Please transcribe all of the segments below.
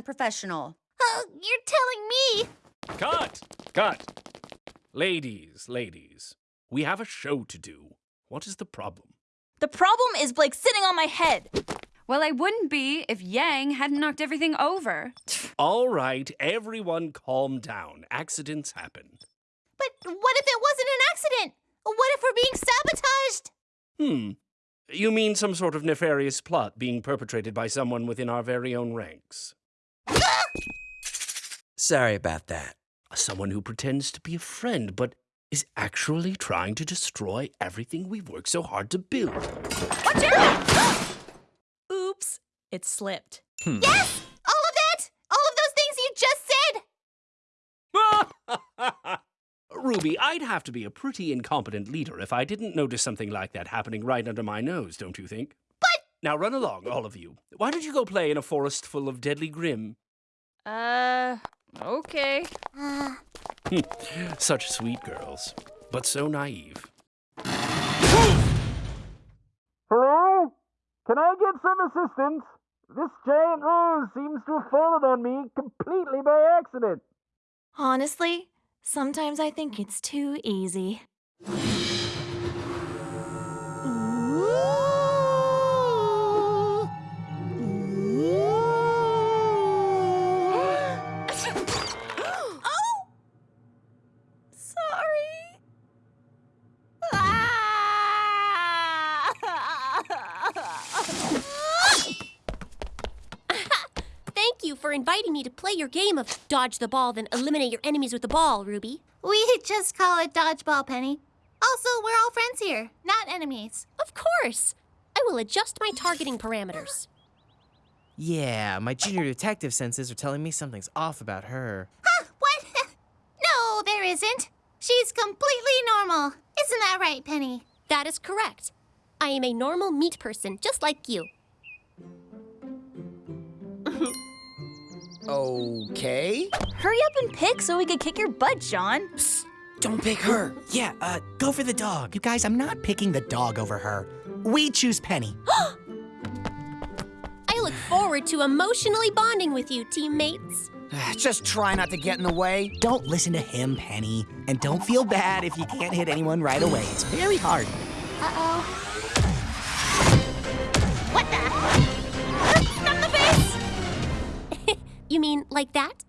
professional. Uh, you're telling me. Cut! Cut! Ladies, ladies, we have a show to do. What is the problem? The problem is Blake sitting on my head. Well, I wouldn't be if Yang hadn't knocked everything over. All right, everyone calm down. Accidents happen. But what if it wasn't an accident? What if we're being sabotaged? Hmm. You mean some sort of nefarious plot being perpetrated by someone within our very own ranks? Sorry about that. Someone who pretends to be a friend, but is actually trying to destroy everything we've worked so hard to build. Watch out! Oops, it slipped. Hmm. Yes! All of that! All of those things you just said! Ruby, I'd have to be a pretty incompetent leader if I didn't notice something like that happening right under my nose, don't you think? But- Now run along, all of you. Why don't you go play in a forest full of deadly Grimm? Uh, okay. Such sweet girls, but so naive. Hello? Can I get some assistance? This giant rose seems to have fallen on me completely by accident. honestly, sometimes I think it's too easy. For inviting me to play your game of dodge the ball, then eliminate your enemies with the ball, Ruby. We just call it dodgeball, Penny. Also, we're all friends here, not enemies. Of course. I will adjust my targeting parameters. Yeah, my junior detective senses are telling me something's off about her. Huh? What? no, there isn't. She's completely normal. Isn't that right, Penny? That is correct. I am a normal meat person, just like you. Okay. Hurry up and pick so we can kick your butt, Jaune. Don't pick her. Yeah, uh, go for the dog. You guys, I'm not picking the dog over her. We choose Penny. I look forward to emotionally bonding with you, teammates. Just try not to get in the way. Don't listen to him, Penny. And don't feel bad if you can't hit anyone right away. It's very hard. Uh-oh. What the? You mean like that?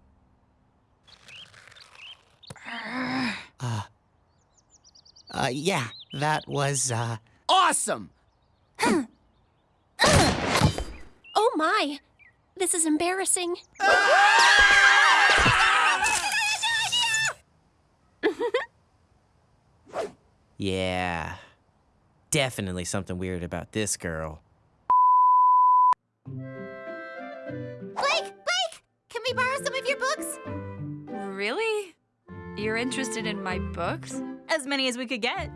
Uh, yeah, that was, uh, awesome! Oh my! This is embarrassing. Yeah. Definitely something weird about this girl. Blake! Blake! Can we borrow some of your books? Really? You're interested in my books? As many as we could get.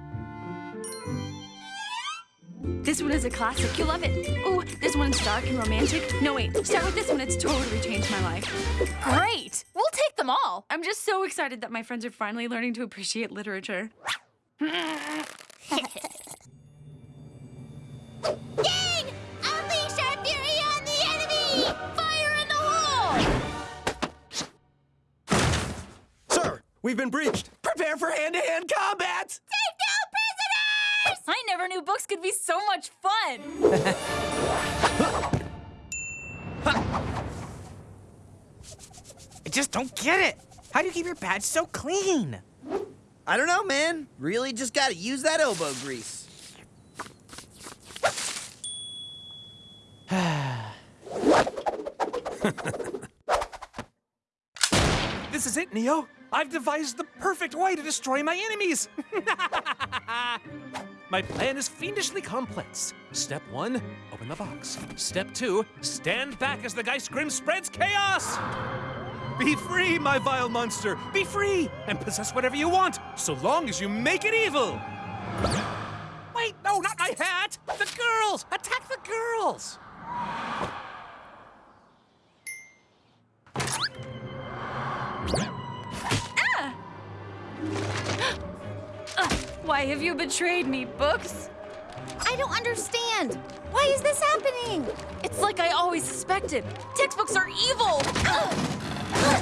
This one is a classic. You'll love it. Oh, this one's dark and romantic. No, wait. Start with this one. It's totally changed my life. Great! We'll take them all. I'm just so excited that my friends are finally learning to appreciate literature. we've been breached. Prepare for hand-to-hand combat! Take down prisoners! I never knew books could be so much fun. I just don't get it. How do you keep your badge so clean? I don't know, man. Really just gotta use that elbow grease. This is it, Neo. I've devised the perfect way to destroy my enemies. my plan is fiendishly complex. Step one, open the box. Step two, stand back as the Geist Grimm spreads chaos. Be free, my vile monster. Be free and possess whatever you want, so long as you make it evil. Wait, no, not my hat. The girls. Attack the girls. Uh, why have you betrayed me, books? I don't understand. Why is this happening? It's like I always suspected. Textbooks are evil. Uh,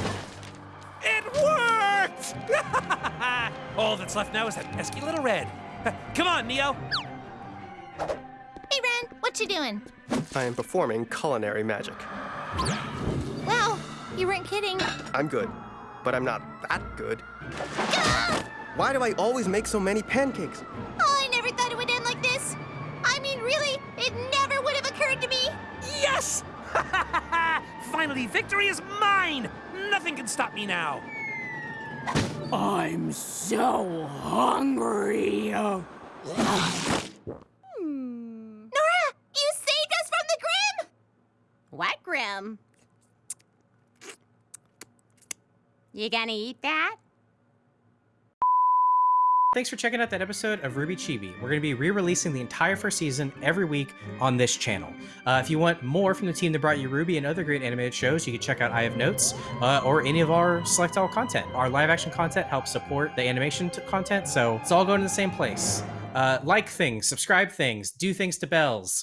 it worked! All that's left now is that pesky little red. Come on, Neo. Hey, Ren, what you doing? I am performing culinary magic. Well, you weren't kidding. I'm good, but I'm not that good. Ah! Why do I always make so many pancakes? Oh, I never thought it would end like this. I mean, really, it never would have occurred to me. Yes! Finally, victory is mine! Nothing can stop me now. I'm so hungry. Nora, you saved us from the Grimm! What, Grimm? You gonna eat that? Thanks for checking out that episode of RWBY Chibi. We're going to be re-releasing the entire first season every week on this channel. Uh, if you want more from the team that brought you RWBY and other great animated shows, you can check out I Have Notes uh, or any of our Select All content. Our live action content helps support the animation content, so it's all going to the same place. Uh, like things, subscribe things, do things to bells.